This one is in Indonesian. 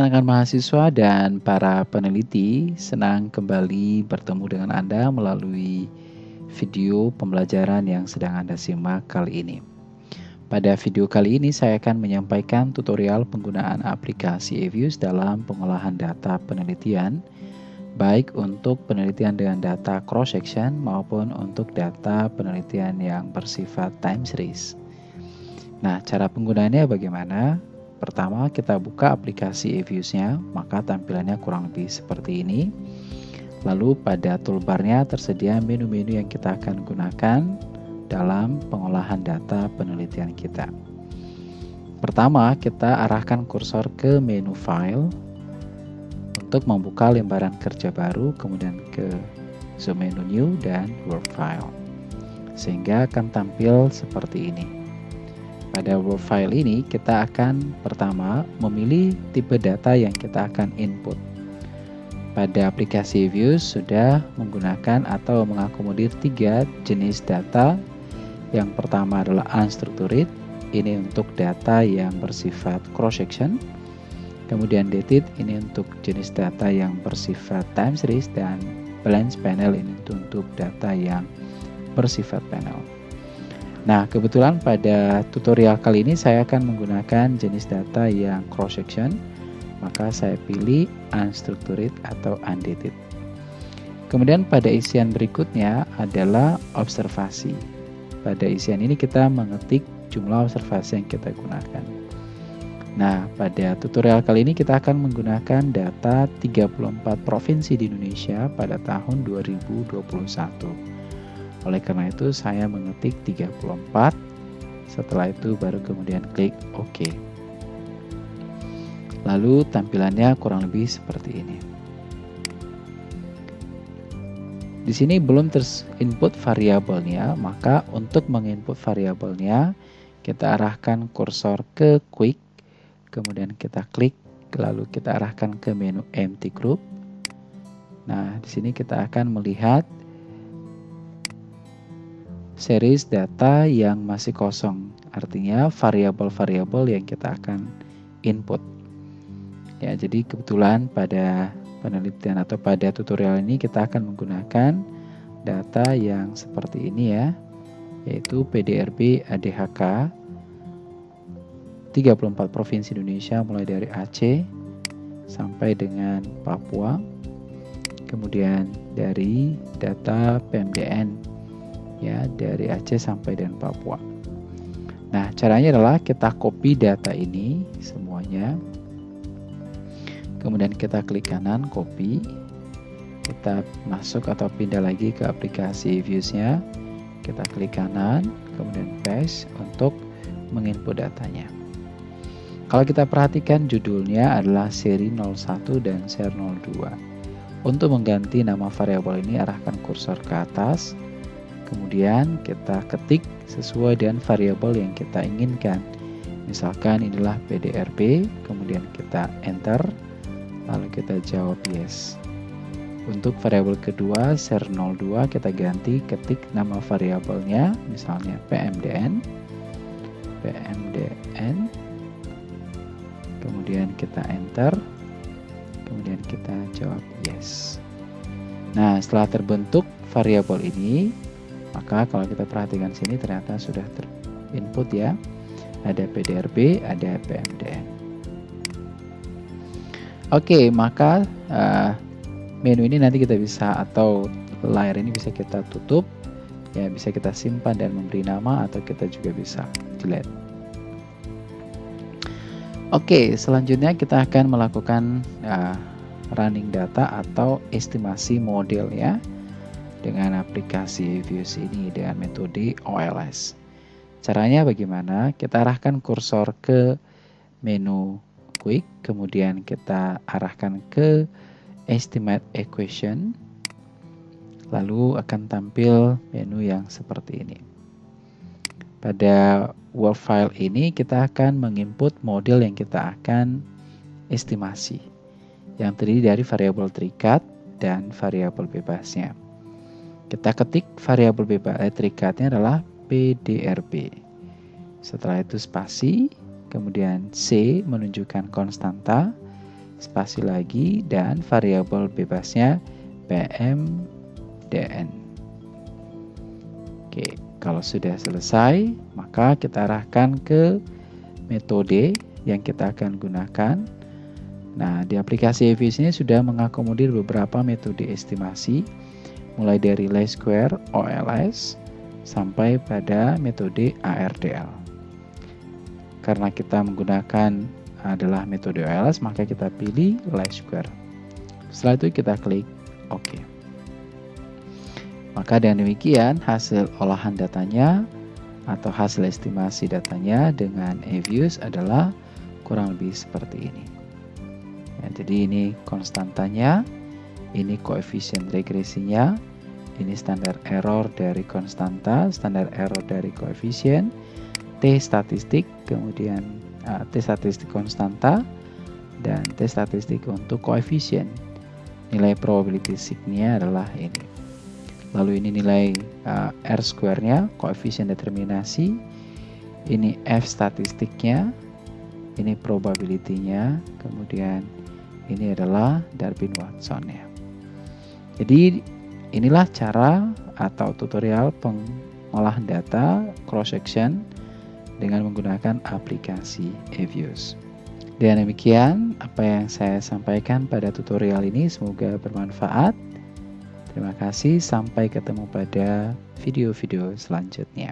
rekan-rekan mahasiswa dan para peneliti, senang kembali bertemu dengan Anda melalui video pembelajaran yang sedang Anda simak kali ini. Pada video kali ini saya akan menyampaikan tutorial penggunaan aplikasi eViews dalam pengolahan data penelitian baik untuk penelitian dengan data cross section maupun untuk data penelitian yang bersifat time series. Nah, cara penggunaannya bagaimana? Pertama, kita buka aplikasi eViews-nya, maka tampilannya kurang lebih seperti ini. Lalu pada toolbarnya tersedia menu-menu yang kita akan gunakan dalam pengolahan data penelitian kita. Pertama, kita arahkan kursor ke menu file untuk membuka lembaran kerja baru, kemudian ke menu new dan work file. Sehingga akan tampil seperti ini. Pada work file ini, kita akan pertama memilih tipe data yang kita akan input. Pada aplikasi Views sudah menggunakan atau mengakomodir tiga jenis data yang pertama adalah unstructured, ini untuk data yang bersifat cross section. Kemudian dated, ini untuk jenis data yang bersifat time series dan balance panel ini untuk data yang bersifat panel. Nah, kebetulan pada tutorial kali ini saya akan menggunakan jenis data yang cross section, maka saya pilih unstructured atau undated. Kemudian pada isian berikutnya adalah observasi. Pada isian ini kita mengetik jumlah observasi yang kita gunakan. Nah, pada tutorial kali ini kita akan menggunakan data 34 provinsi di Indonesia pada tahun 2021. Oleh karena itu saya mengetik 34, setelah itu baru kemudian klik OK. Lalu tampilannya kurang lebih seperti ini. Di sini belum terinput variabelnya, maka untuk menginput variabelnya kita arahkan kursor ke quick, kemudian kita klik, lalu kita arahkan ke menu empty group. Nah, di sini kita akan melihat series data yang masih kosong, artinya variabel-variabel yang kita akan input. Ya, jadi kebetulan pada penelitian atau pada tutorial ini kita akan menggunakan data yang seperti ini ya yaitu PDRB ADHK 34 provinsi Indonesia mulai dari Aceh sampai dengan Papua kemudian dari data PMDN ya dari Aceh sampai dengan Papua. Nah caranya adalah kita copy data ini semuanya kemudian kita klik kanan copy kita masuk atau pindah lagi ke aplikasi views-nya. Kita klik kanan kemudian paste untuk menginput datanya kalau kita perhatikan judulnya adalah seri 01 dan seri 02 untuk mengganti nama variabel ini arahkan kursor ke atas. Kemudian kita ketik sesuai dengan variabel yang kita inginkan. Misalkan inilah PDRB kemudian kita enter lalu kita jawab yes. Untuk variabel kedua, ser 02 kita ganti ketik nama variabelnya, misalnya pmdn, pmdn, kemudian kita enter, kemudian kita jawab yes. Nah, setelah terbentuk variabel ini, maka kalau kita perhatikan sini ternyata sudah terinput ya. Ada PDRB, ada PMDN. Oke, maka uh, menu ini nanti kita bisa atau layar ini bisa kita tutup, ya bisa kita simpan dan memberi nama atau kita juga bisa delete. Oke, selanjutnya kita akan melakukan uh, running data atau estimasi model ya dengan aplikasi Views ini dengan metode OLS. Caranya bagaimana? Kita arahkan kursor ke menu quick, kemudian kita arahkan ke estimate equation, lalu akan tampil menu yang seperti ini. Pada Word file ini kita akan menginput model yang kita akan estimasi yang terdiri dari variabel terikat dan variabel bebasnya. Kita ketik variabel bebas eh, terikatnya adalah PDRB. Setelah itu spasi, kemudian C menunjukkan konstanta, spasi lagi, dan variabel bebasnya PMDN. Oke, kalau sudah selesai, maka kita arahkan ke metode yang kita akan gunakan. Nah, di aplikasi EVS ini sudah mengakomodir beberapa metode estimasi, mulai dari least square OLS sampai pada metode ARDL. Karena kita menggunakan adalah metode OLS, maka kita pilih least square. Setelah itu kita klik OK. Maka dengan demikian hasil olahan datanya atau hasil estimasi datanya dengan EViews adalah kurang lebih seperti ini. Ya, jadi ini konstantanya, ini koefisien regresinya, ini standar error dari konstanta, standar error dari koefisien, T statistik, kemudian uh, T statistik konstanta, dan T statistik untuk koefisien. Nilai probability signya adalah ini lalu ini nilai uh, R square-nya, koefisien determinasi, ini F statistiknya, ini probability-nya, kemudian ini adalah Darwin-Watson-nya. Jadi inilah cara atau tutorial pengolahan data cross-section dengan menggunakan aplikasi eViews. Dan demikian apa yang saya sampaikan pada tutorial ini semoga bermanfaat. Terima kasih, sampai ketemu pada video-video selanjutnya.